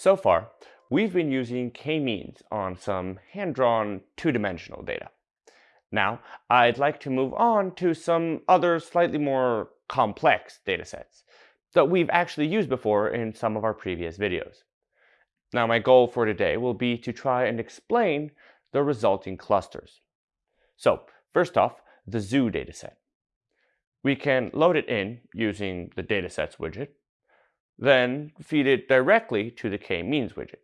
So far, we've been using k-means on some hand-drawn two-dimensional data. Now, I'd like to move on to some other slightly more complex datasets that we've actually used before in some of our previous videos. Now, my goal for today will be to try and explain the resulting clusters. So, first off, the zoo dataset. We can load it in using the datasets widget, then feed it directly to the k-means widget.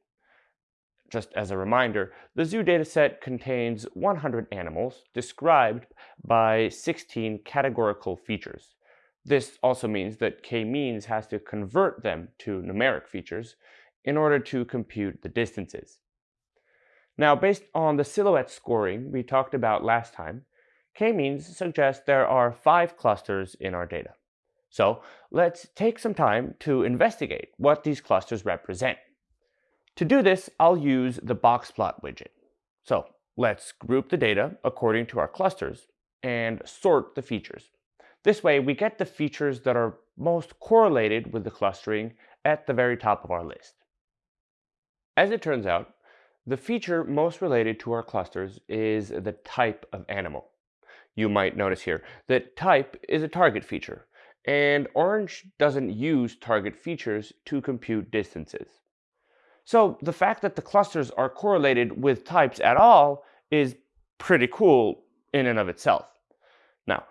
Just as a reminder, the zoo dataset contains 100 animals described by 16 categorical features. This also means that k-means has to convert them to numeric features in order to compute the distances. Now, based on the silhouette scoring we talked about last time, k-means suggests there are five clusters in our data. So let's take some time to investigate what these clusters represent. To do this, I'll use the box plot widget. So let's group the data according to our clusters and sort the features. This way, we get the features that are most correlated with the clustering at the very top of our list. As it turns out, the feature most related to our clusters is the type of animal. You might notice here that type is a target feature, and Orange doesn't use target features to compute distances. So the fact that the clusters are correlated with types at all is pretty cool in and of itself. Now,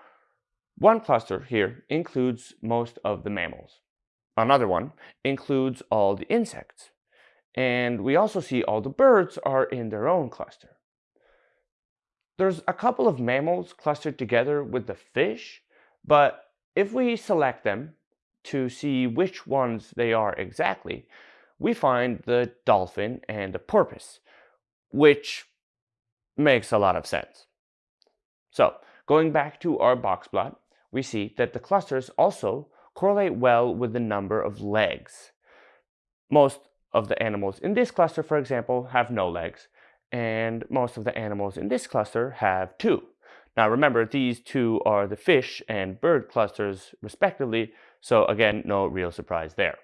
one cluster here includes most of the mammals. Another one includes all the insects. And we also see all the birds are in their own cluster. There's a couple of mammals clustered together with the fish, but if we select them to see which ones they are exactly, we find the dolphin and the porpoise, which makes a lot of sense. So going back to our box plot, we see that the clusters also correlate well with the number of legs. Most of the animals in this cluster, for example, have no legs, and most of the animals in this cluster have two. Now remember, these two are the fish and bird clusters respectively, so again, no real surprise there.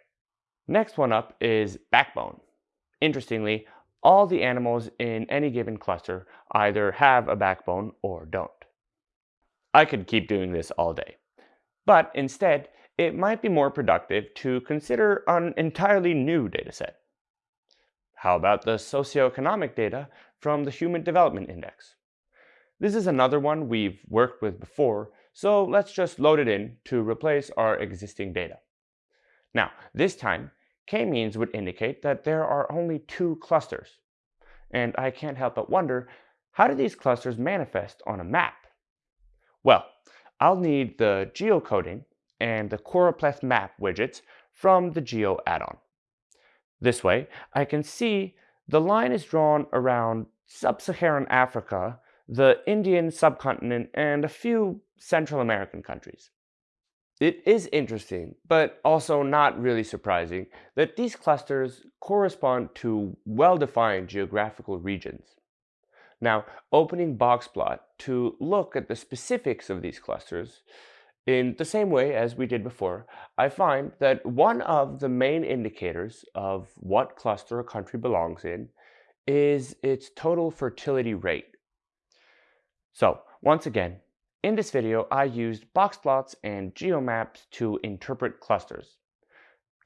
Next one up is backbone. Interestingly, all the animals in any given cluster either have a backbone or don't. I could keep doing this all day. But instead, it might be more productive to consider an entirely new dataset. How about the socioeconomic data from the Human Development Index? This is another one we've worked with before, so let's just load it in to replace our existing data. Now, this time, k-means would indicate that there are only two clusters. And I can't help but wonder, how do these clusters manifest on a map? Well, I'll need the geocoding and the choropleth map widgets from the Geo add-on. This way, I can see the line is drawn around sub-Saharan Africa the Indian subcontinent, and a few Central American countries. It is interesting, but also not really surprising, that these clusters correspond to well-defined geographical regions. Now, opening Boxplot to look at the specifics of these clusters, in the same way as we did before, I find that one of the main indicators of what cluster a country belongs in is its total fertility rate. So once again, in this video, I used box plots and geomaps to interpret clusters.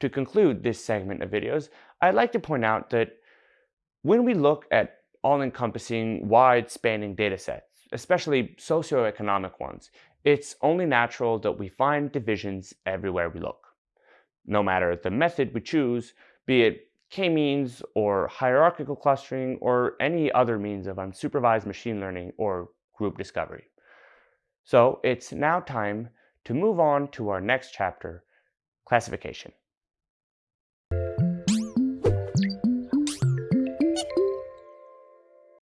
To conclude this segment of videos, I'd like to point out that when we look at all-encompassing, wide-spanning datasets, especially socioeconomic ones, it's only natural that we find divisions everywhere we look. No matter the method we choose, be it k-means or hierarchical clustering or any other means of unsupervised machine learning or group discovery. So it's now time to move on to our next chapter, classification.